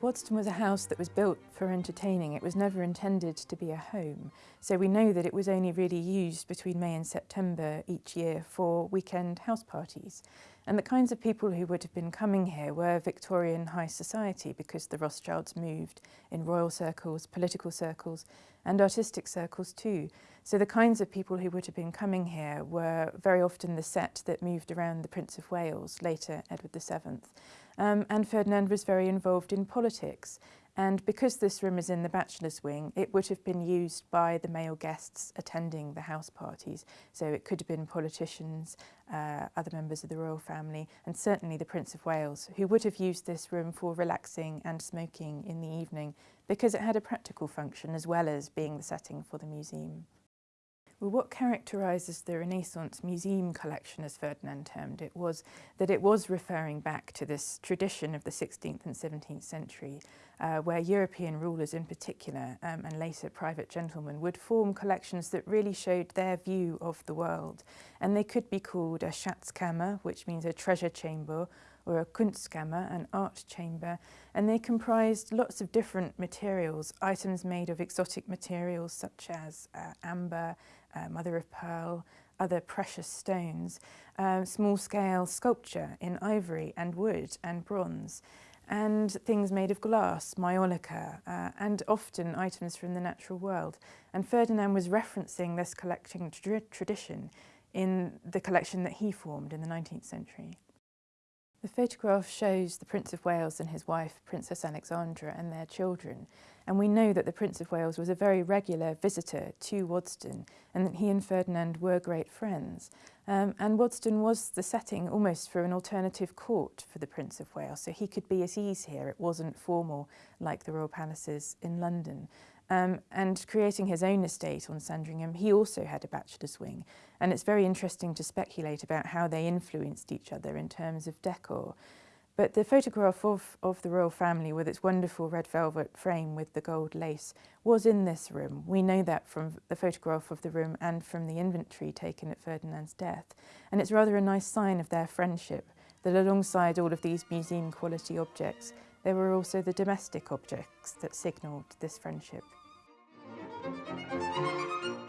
Waddesdon was a house that was built for entertaining. It was never intended to be a home. So we know that it was only really used between May and September each year for weekend house parties. And the kinds of people who would have been coming here were Victorian high society because the Rothschilds moved in royal circles, political circles and artistic circles too. So the kinds of people who would have been coming here were very often the set that moved around the Prince of Wales, later Edward VII. Um, and Ferdinand was very involved in politics. And because this room is in the bachelor's wing, it would have been used by the male guests attending the house parties. So it could have been politicians, uh, other members of the royal family, and certainly the Prince of Wales, who would have used this room for relaxing and smoking in the evening because it had a practical function as well as being the setting for the museum. Well, what characterises the Renaissance museum collection, as Ferdinand termed it, was that it was referring back to this tradition of the 16th and 17th century, uh, where European rulers in particular, um, and later private gentlemen, would form collections that really showed their view of the world. And they could be called a Schatzkammer, which means a treasure chamber, or a Kunstkammer, an art chamber, and they comprised lots of different materials, items made of exotic materials such as uh, amber, uh, mother of pearl, other precious stones, uh, small-scale sculpture in ivory and wood and bronze, and things made of glass, maiolica, uh, and often items from the natural world. And Ferdinand was referencing this collecting tra tradition in the collection that he formed in the 19th century. The photograph shows the Prince of Wales and his wife, Princess Alexandra, and their children. And we know that the Prince of Wales was a very regular visitor to Waddesdon and that he and Ferdinand were great friends. Um, and Waddesdon was the setting almost for an alternative court for the Prince of Wales, so he could be at ease here. It wasn't formal like the royal palaces in London. Um, and creating his own estate on Sandringham, he also had a bachelor's wing. And it's very interesting to speculate about how they influenced each other in terms of decor. But the photograph of, of the royal family with its wonderful red velvet frame with the gold lace was in this room. We know that from the photograph of the room and from the inventory taken at Ferdinand's death. And it's rather a nice sign of their friendship that alongside all of these museum quality objects, there were also the domestic objects that signalled this friendship. Música